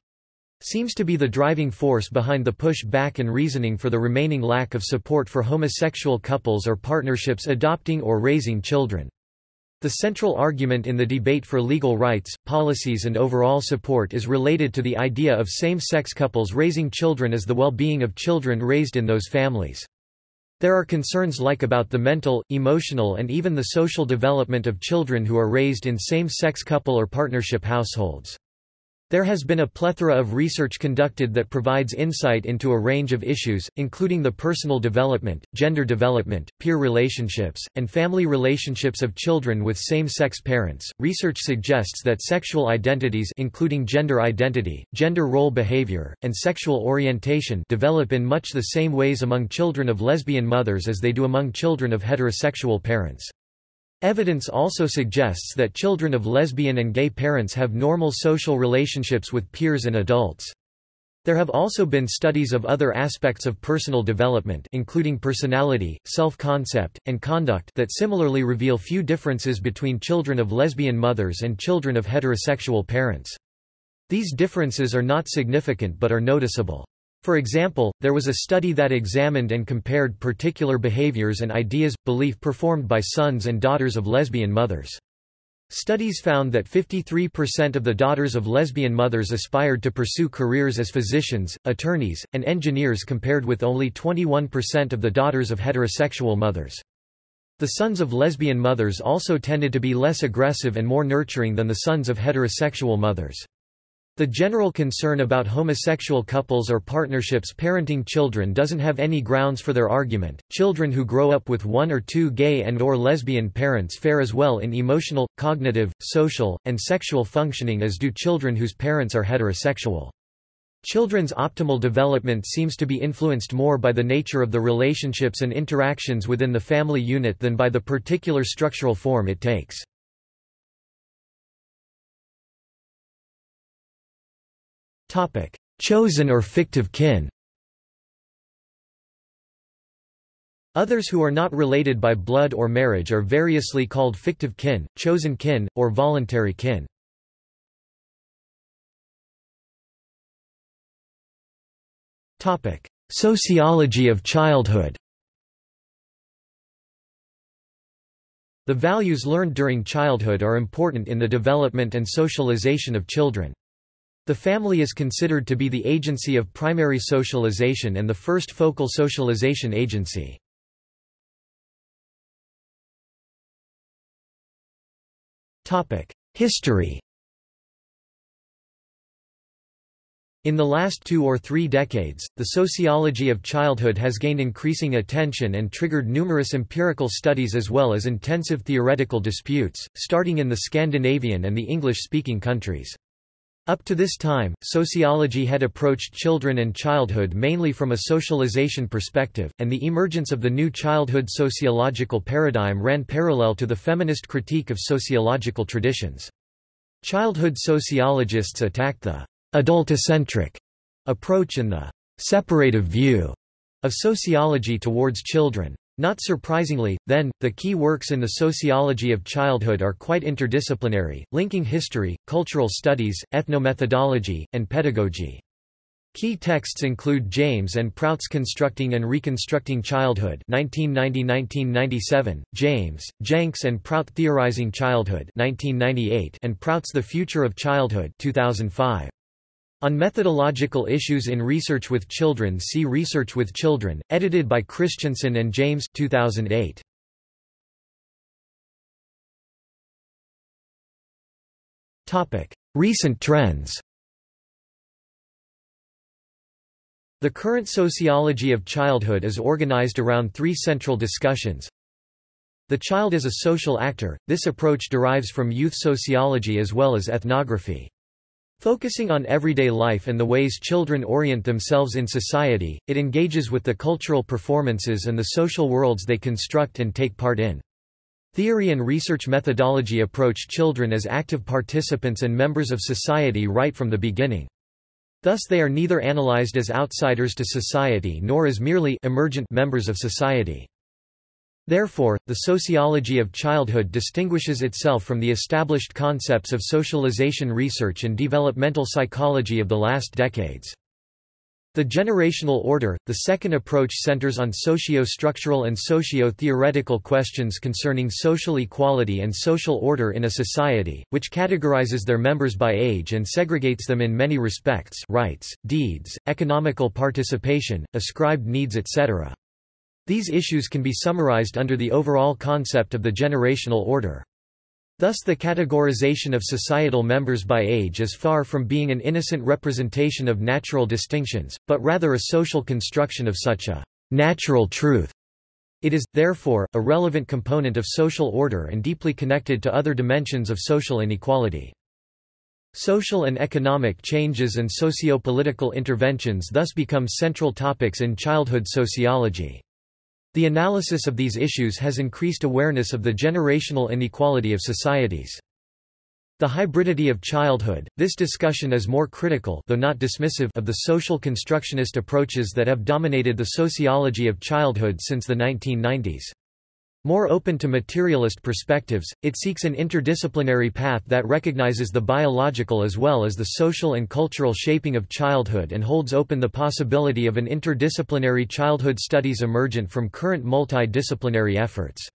seems to be the driving force behind the push back and reasoning for the remaining lack of support for homosexual couples or partnerships adopting or raising children. The central argument in the debate for legal rights, policies and overall support is related to the idea of same-sex couples raising children as the well-being of children raised in those families. There are concerns like about the mental, emotional and even the social development of children who are raised in same-sex couple or partnership households. There has been a plethora of research conducted that provides insight into a range of issues, including the personal development, gender development, peer relationships, and family relationships of children with same-sex parents. Research suggests that sexual identities including gender identity, gender role behavior, and sexual orientation develop in much the same ways among children of lesbian mothers as they do among children of heterosexual parents. Evidence also suggests that children of lesbian and gay parents have normal social relationships with peers and adults. There have also been studies of other aspects of personal development including personality, self-concept, and conduct that similarly reveal few differences between children of lesbian mothers and children of heterosexual parents. These differences are not significant but are noticeable. For example, there was a study that examined and compared particular behaviors and ideas, belief performed by sons and daughters of lesbian mothers. Studies found that 53% of the daughters of lesbian mothers aspired to pursue careers as physicians, attorneys, and engineers compared with only 21% of the daughters of heterosexual mothers. The sons of lesbian mothers also tended to be less aggressive and more nurturing than the sons of heterosexual mothers. The general concern about homosexual couples or partnerships parenting children doesn't have any grounds for their argument. Children who grow up with one or two gay and or lesbian parents fare as well in emotional, cognitive, social, and sexual functioning as do children whose parents are heterosexual. Children's optimal development seems to be influenced more by the nature of the relationships and interactions within the family unit than by the particular structural form it takes. Topic: Chosen or fictive kin. Others who are not related by blood or marriage are variously called fictive kin, chosen kin, or voluntary kin. Topic: Sociology of childhood. The values learned during childhood are important in the development and socialization of children. The family is considered to be the agency of primary socialization and the first focal socialization agency. History In the last two or three decades, the sociology of childhood has gained increasing attention and triggered numerous empirical studies as well as intensive theoretical disputes, starting in the Scandinavian and the English-speaking countries. Up to this time, sociology had approached children and childhood mainly from a socialization perspective, and the emergence of the new childhood sociological paradigm ran parallel to the feminist critique of sociological traditions. Childhood sociologists attacked the adultocentric approach and the separative view of sociology towards children. Not surprisingly, then, the key works in the sociology of childhood are quite interdisciplinary, linking history, cultural studies, ethnomethodology, and pedagogy. Key texts include James and Prout's Constructing and Reconstructing Childhood 1990-1997, James, Jenks and Prout Theorizing Childhood 1998, and Prout's The Future of Childhood 2005. On methodological issues in research with children see Research with Children, edited by Christensen and James 2008. Recent trends The current sociology of childhood is organized around three central discussions. The child is a social actor, this approach derives from youth sociology as well as ethnography. Focusing on everyday life and the ways children orient themselves in society, it engages with the cultural performances and the social worlds they construct and take part in. Theory and research methodology approach children as active participants and members of society right from the beginning. Thus they are neither analyzed as outsiders to society nor as merely emergent members of society. Therefore, the sociology of childhood distinguishes itself from the established concepts of socialization research and developmental psychology of the last decades. The generational order, the second approach centers on socio-structural and socio-theoretical questions concerning social equality and social order in a society, which categorizes their members by age and segregates them in many respects rights, deeds, economical participation, ascribed needs etc. These issues can be summarized under the overall concept of the generational order. Thus the categorization of societal members by age is far from being an innocent representation of natural distinctions, but rather a social construction of such a natural truth. It is, therefore, a relevant component of social order and deeply connected to other dimensions of social inequality. Social and economic changes and socio-political interventions thus become central topics in childhood sociology. The analysis of these issues has increased awareness of the generational inequality of societies. The hybridity of childhood, this discussion is more critical though not dismissive of the social constructionist approaches that have dominated the sociology of childhood since the 1990s. More open to materialist perspectives, it seeks an interdisciplinary path that recognizes the biological as well as the social and cultural shaping of childhood and holds open the possibility of an interdisciplinary childhood studies emergent from current multidisciplinary efforts.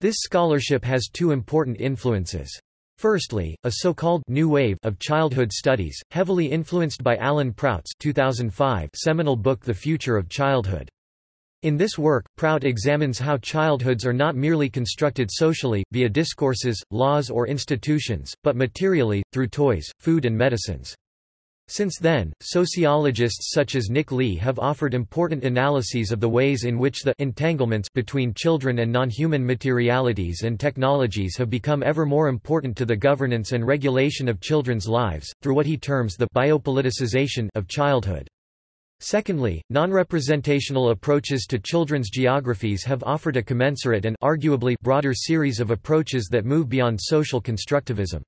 This scholarship has two important influences. Firstly, a so-called new wave of childhood studies, heavily influenced by Alan Prout's 2005 seminal book The Future of Childhood. In this work, Prout examines how childhoods are not merely constructed socially, via discourses, laws or institutions, but materially, through toys, food and medicines. Since then, sociologists such as Nick Lee have offered important analyses of the ways in which the entanglements between children and non-human materialities and technologies have become ever more important to the governance and regulation of children's lives, through what he terms the biopoliticization of childhood. Secondly, non-representational approaches to children's geographies have offered a commensurate and arguably broader series of approaches that move beyond social constructivism.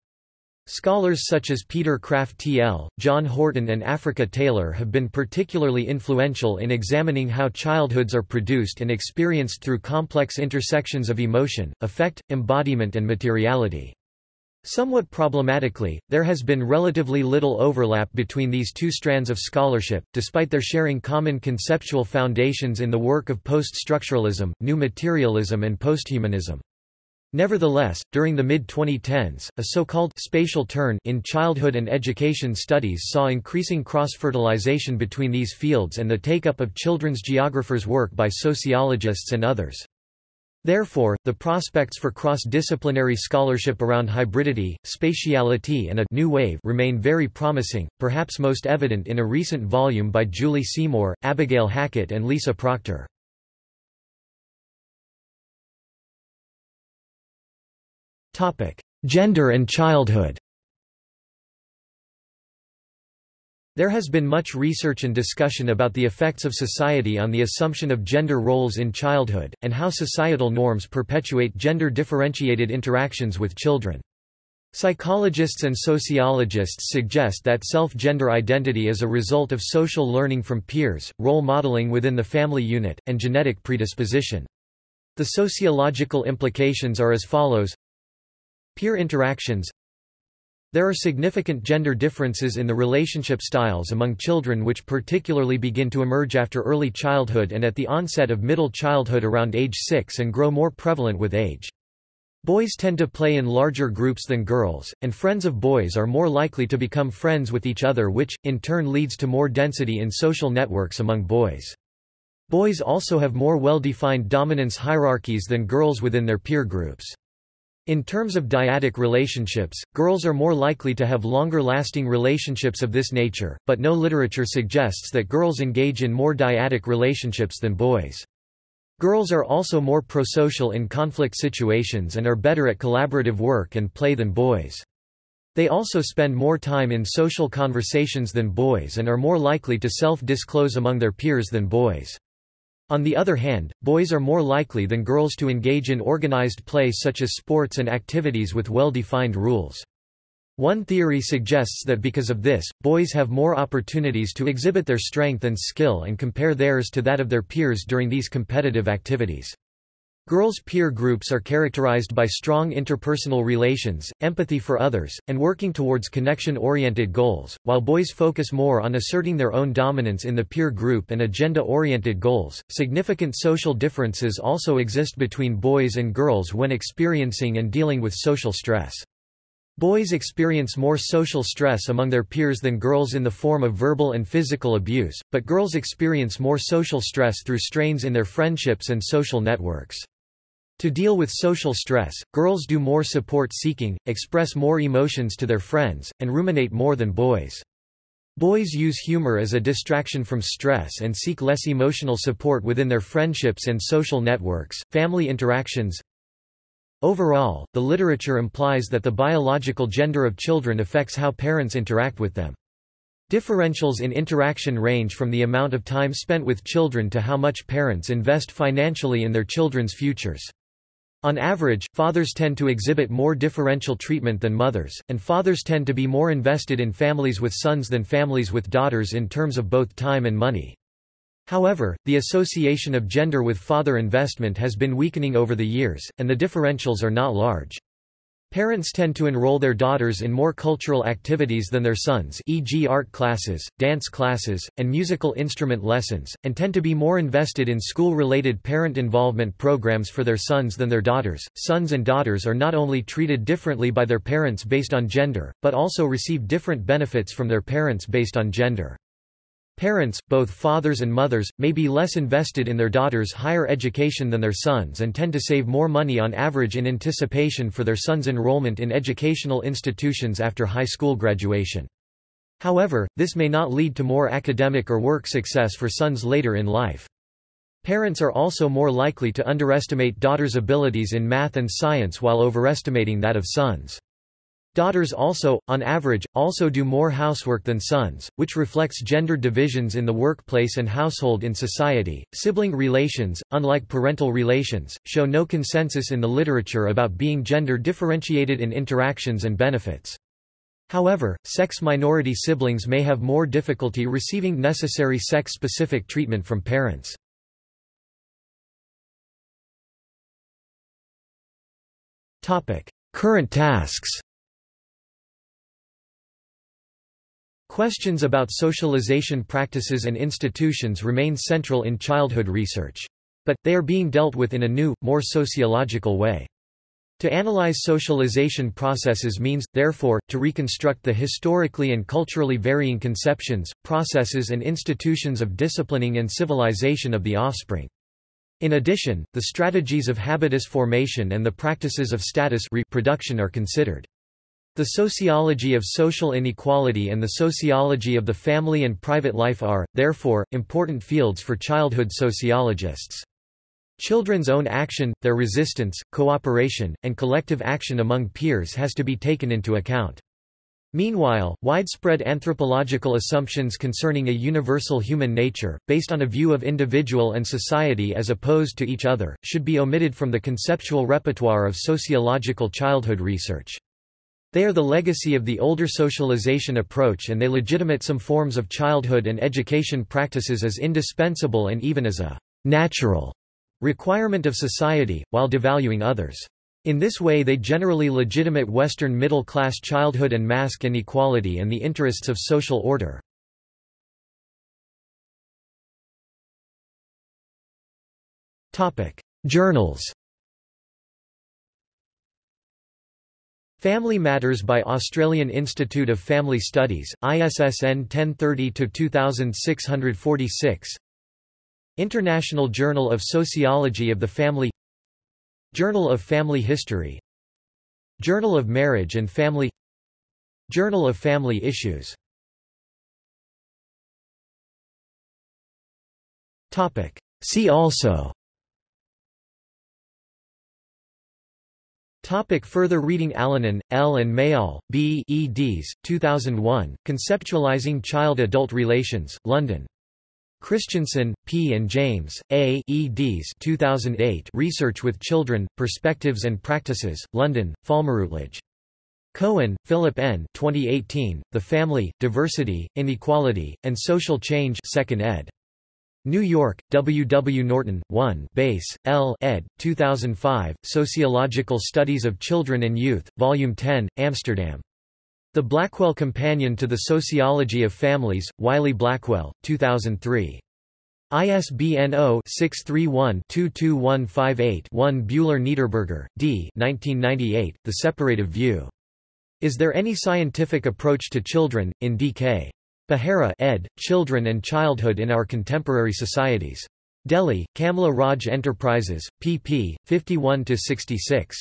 Scholars such as Peter Kraftl, John Horton and Affrica Taylor have been particularly influential in examining how childhoods are produced and experienced through complex intersections of emotion, affect, embodiment and materiality. Somewhat problematically, there has been relatively little overlap between these two strands of scholarship, despite their sharing common conceptual foundations in the work of post-structuralism, new materialism and posthumanism. Nevertheless, during the mid-2010s, a so-called spatial turn in childhood and education studies saw increasing cross-fertilization between these fields and the take-up of children's geographers' work by sociologists and others. Therefore, the prospects for cross-disciplinary scholarship around hybridity, spatiality and a new wave remain very promising, perhaps most evident in a recent volume by Julie Seymour, Abigail Hackett and Lisa Procter. Gender and childhood There has been much research and discussion about the effects of society on the assumption of gender roles in childhood, and how societal norms perpetuate gender-differentiated interactions with children. Psychologists and sociologists suggest that self-gender identity is a result of social learning from peers, role modeling within the family unit, and genetic predisposition. The sociological implications are as follows Peer interactions there are significant gender differences in the relationship styles among children which particularly begin to emerge after early childhood and at the onset of middle childhood around age 6 and grow more prevalent with age. Boys tend to play in larger groups than girls, and friends of boys are more likely to become friends with each other which, in turn leads to more density in social networks among boys. Boys also have more well-defined dominance hierarchies than girls within their peer groups. In terms of dyadic relationships, girls are more likely to have longer-lasting relationships of this nature, but no literature suggests that girls engage in more dyadic relationships than boys. Girls are also more prosocial in conflict situations and are better at collaborative work and play than boys. They also spend more time in social conversations than boys and are more likely to self-disclose among their peers than boys. On the other hand, boys are more likely than girls to engage in organized play such as sports and activities with well-defined rules. One theory suggests that because of this, boys have more opportunities to exhibit their strength and skill and compare theirs to that of their peers during these competitive activities. Girls' peer groups are characterized by strong interpersonal relations, empathy for others, and working towards connection-oriented goals, while boys focus more on asserting their own dominance in the peer group and agenda-oriented goals. Significant social differences also exist between boys and girls when experiencing and dealing with social stress. Boys experience more social stress among their peers than girls in the form of verbal and physical abuse, but girls experience more social stress through strains in their friendships and social networks. To deal with social stress, girls do more support-seeking, express more emotions to their friends, and ruminate more than boys. Boys use humor as a distraction from stress and seek less emotional support within their friendships and social networks, family interactions. Overall, the literature implies that the biological gender of children affects how parents interact with them. Differentials in interaction range from the amount of time spent with children to how much parents invest financially in their children's futures. On average, fathers tend to exhibit more differential treatment than mothers, and fathers tend to be more invested in families with sons than families with daughters in terms of both time and money. However, the association of gender with father investment has been weakening over the years, and the differentials are not large. Parents tend to enroll their daughters in more cultural activities than their sons e.g. art classes, dance classes, and musical instrument lessons, and tend to be more invested in school-related parent involvement programs for their sons than their daughters. Sons and daughters are not only treated differently by their parents based on gender, but also receive different benefits from their parents based on gender. Parents, both fathers and mothers, may be less invested in their daughters' higher education than their sons and tend to save more money on average in anticipation for their sons' enrollment in educational institutions after high school graduation. However, this may not lead to more academic or work success for sons later in life. Parents are also more likely to underestimate daughters' abilities in math and science while overestimating that of sons. Daughters also, on average, also do more housework than sons, which reflects gender divisions in the workplace and household in society. Sibling relations, unlike parental relations, show no consensus in the literature about being gender differentiated in interactions and benefits. However, sex minority siblings may have more difficulty receiving necessary sex-specific treatment from parents. Current tasks Questions about socialization practices and institutions remain central in childhood research. But, they are being dealt with in a new, more sociological way. To analyze socialization processes means, therefore, to reconstruct the historically and culturally varying conceptions, processes and institutions of disciplining and civilization of the offspring. In addition, the strategies of habitus formation and the practices of status reproduction are considered. The sociology of social inequality and the sociology of the family and private life are, therefore, important fields for childhood sociologists. Children's own action, their resistance, cooperation, and collective action among peers has to be taken into account. Meanwhile, widespread anthropological assumptions concerning a universal human nature, based on a view of individual and society as opposed to each other, should be omitted from the conceptual repertoire of sociological childhood research. They are the legacy of the older socialization approach and they legitimate some forms of childhood and education practices as indispensable and even as a natural requirement of society, while devaluing others. In this way they generally legitimate Western middle-class childhood and mask inequality and the interests of social order. Journals Family Matters by Australian Institute of Family Studies, ISSN 1030-2646 International Journal of Sociology of the Family Journal of Family History Journal of Marriage and Family Journal of Family Issues. See also Topic further reading Alanen, L. and Mayall, B. eds. 2001, Conceptualizing Child-Adult Relations, London. Christensen, P. and James, A. eds. 2008 Research with Children, Perspectives and Practices, London, Routledge. Cohen, Philip N. 2018, The Family, Diversity, Inequality, and Social Change 2nd ed. New York, W. W. Norton, 1 Bass, L. ed. 2005, Sociological Studies of Children and Youth, Volume 10, Amsterdam. The Blackwell Companion to the Sociology of Families, Wiley Blackwell, 2003. ISBN 0-631-22158-1 Buehler-Niederberger, D. 1998, The Separative View. Is There Any Scientific Approach to Children, in D.K. Behera ed., Children and Childhood in Our Contemporary Societies. Delhi, Kamla Raj Enterprises, pp. 51–66.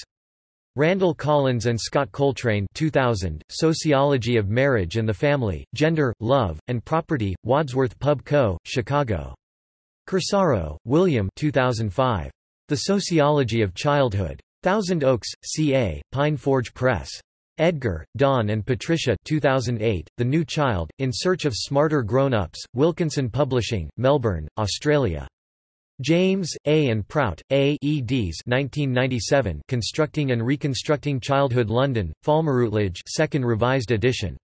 Randall Collins and Scott Coltrane 2000, Sociology of Marriage and the Family, Gender, Love, and Property, Wadsworth Pub Co., Chicago. Corsaro, William 2005. The Sociology of Childhood. Thousand Oaks, CA, Pine Forge Press. Edgar, Don and Patricia 2008, The New Child, In Search of Smarter Grown-Ups, Wilkinson Publishing, Melbourne, Australia. James, A. and Prout, A. eds 1997 Constructing and Reconstructing Childhood London, Falmer Routledge 2nd Revised edition.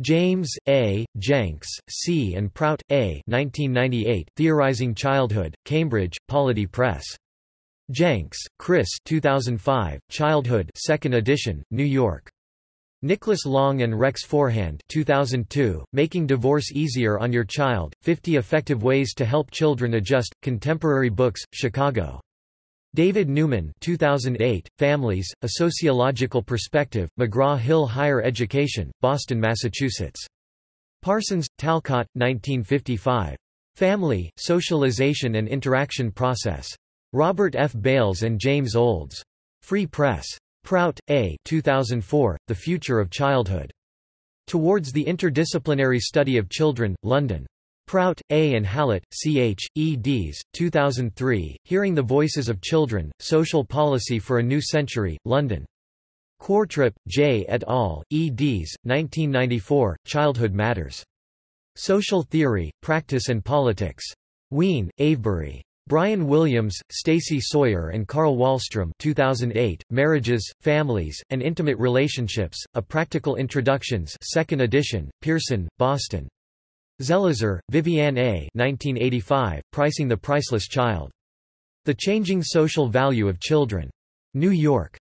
James, A., Jenks, C. and Prout, A. 1998 Theorizing Childhood, Cambridge, Polity Press. Jenks, Chris 2005, Childhood 2nd edition, New York. Nicholas Long and Rex Forehand 2002, Making Divorce Easier on Your Child, 50 Effective Ways to Help Children Adjust, Contemporary Books, Chicago. David Newman 2008, Families, A Sociological Perspective, McGraw-Hill Higher Education, Boston, Massachusetts. Parsons, Talcott, 1955. Family, Socialization and Interaction Process. Robert F. Bales and James Olds. Free Press. Prout, A. 2004, The Future of Childhood. Towards the Interdisciplinary Study of Children, London. Prout, A. and Hallett, C. H., eds. 2003, Hearing the Voices of Children, Social Policy for a New Century, London. Qvortrup, J. et al., eds. 1994, Childhood Matters. Social Theory, Practice and Politics. Wien, Avebury. Brian Williams, Stacey Sawyer and Carl Wahlstrom 2008, Marriages, Families, and Intimate Relationships, A Practical Introductions 2nd edition, Pearson, Boston. Zelizer, Viviane A. 1985, Pricing the Priceless Child. The Changing Social Value of Children. New York.